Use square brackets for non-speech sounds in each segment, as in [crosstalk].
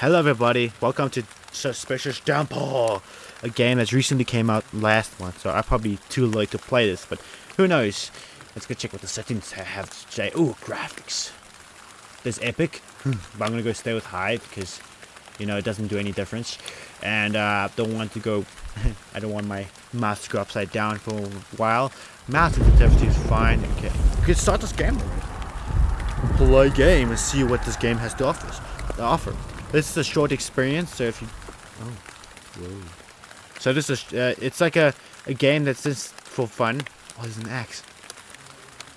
Hello everybody, welcome to Suspicious Downpour, a game that's recently came out last month, so I'm probably too late to play this, but who knows. Let's go check what the settings have today. Ooh, graphics. This epic, but I'm gonna go stay with high because, you know, it doesn't do any difference. And uh, don't want to go, [laughs] I don't want my mouse to go upside down for a while. Mouse sensitivity is fine, okay. We can start this game. Play game and see what this game has to offer. offer. This is a short experience, so if you... Oh, whoa. So this is, uh, it's like a, a game that's just for fun. Oh, there's an axe.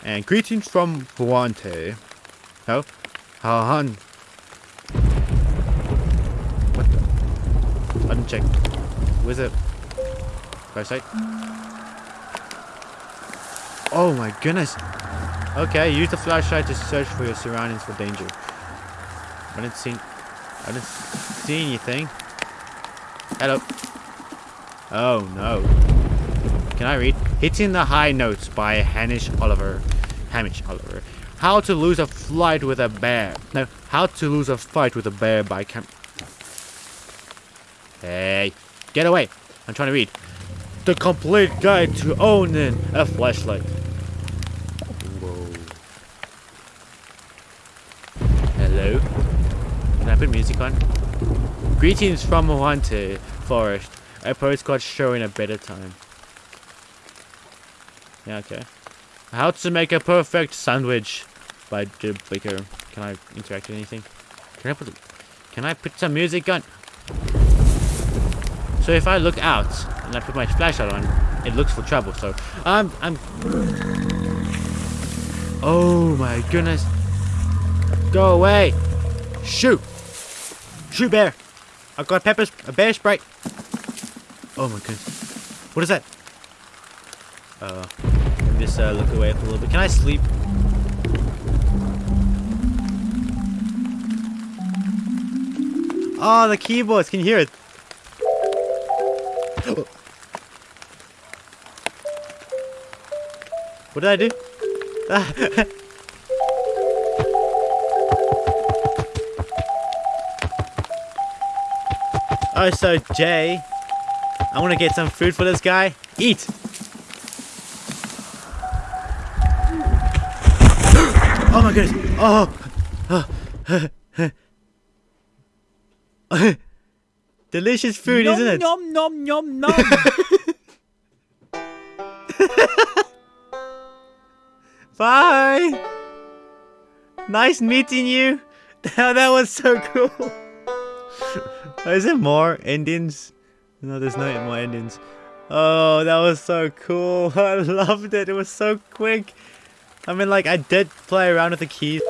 And greetings from Vuante. Oh, Han. What the? Check. Where's it? Right side? Oh my goodness. Okay, use the flashlight to search for your surroundings for danger. I didn't see... I didn't see anything. Hello. Oh no. Can I read? Hitting the High Notes by Hamish Oliver. Hamish Oliver. How to lose a fight with a bear. No, How to lose a fight with a bear by Cam... Hey, get away. I'm trying to read. The complete guide to owning a flashlight. Whoa. Hello? Can I put music on? Greetings from Haunted Forest. A postcard showing a better time. Yeah, okay. How to make a perfect sandwich by Jim Baker. Can I interact with anything? Can I put Can I put some music on? So if I look out and I put my flashlight on, it looks for trouble. So I'm I'm Oh my goodness. Go away. Shoot. Shoot bear. I've got peppers, a bear sprite. Oh my goodness. What is that? Uh just uh, look away for a little bit. Can I sleep? Oh, the keyboards. Can you hear it? [gasps] what did I do? [laughs] oh, so Jay, I want to get some food for this guy. Eat. [gasps] Oh my goodness. Oh. [laughs] Delicious food, nom, isn't it? Nom nom nom nom. [laughs] Bye. Nice meeting you. [laughs] that was so cool. Oh, is there more endings? No, there's no more endings. Oh, that was so cool. [laughs] I loved it. It was so quick. I mean, like, I did play around with the keys.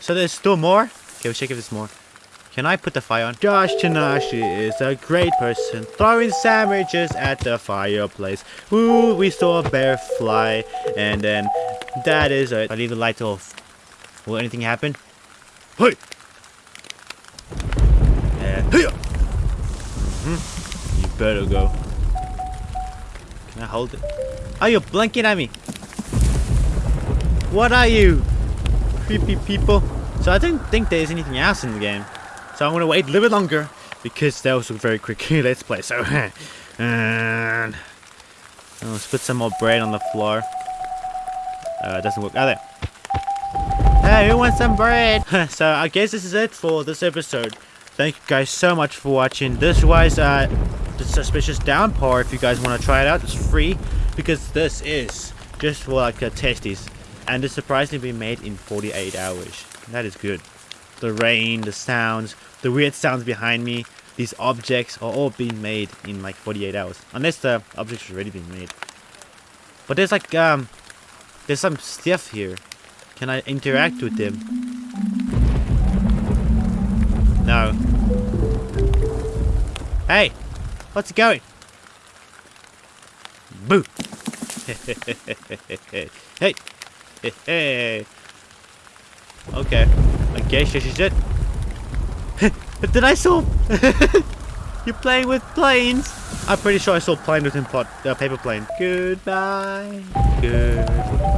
So there's still more? Okay, we'll check if there's more. Can I put the fire on? Josh Tanashi is a great person, throwing sandwiches at the fireplace. Ooh, we saw a bear fly, and then that is it. I leave the lights off. Will anything happen? Hey! Uh, hey! Mm -hmm. You better go. Can I hold it? Are you blinking at me? What are you? Creepy people. So I don't think there's anything else in the game. So I'm gonna wait a little bit longer because that was a very quick [laughs] let's play. So [laughs] and let's put some more bread on the floor. Uh, it doesn't work. Oh, there. Hey, who wants some bread? [laughs] so I guess this is it for this episode. Thank you guys so much for watching. This was uh, the Suspicious Downpour. If you guys want to try it out, it's free because this is just for like a testies. And it's surprisingly been made in 48 hours. That is good. The rain, the sounds, the weird sounds behind me, these objects are all being made in like 48 hours. Unless the objects already been made. But there's like, um, there's some stuff here. Can I interact with them? No. Hey! What's it going? Boo! [laughs] hey! Hey! [laughs] Okay. I guess this is it. [laughs] Did I saw... You're playing with planes? I'm pretty sure I saw plane with him pot, uh, paper plane. Goodbye. Goodbye.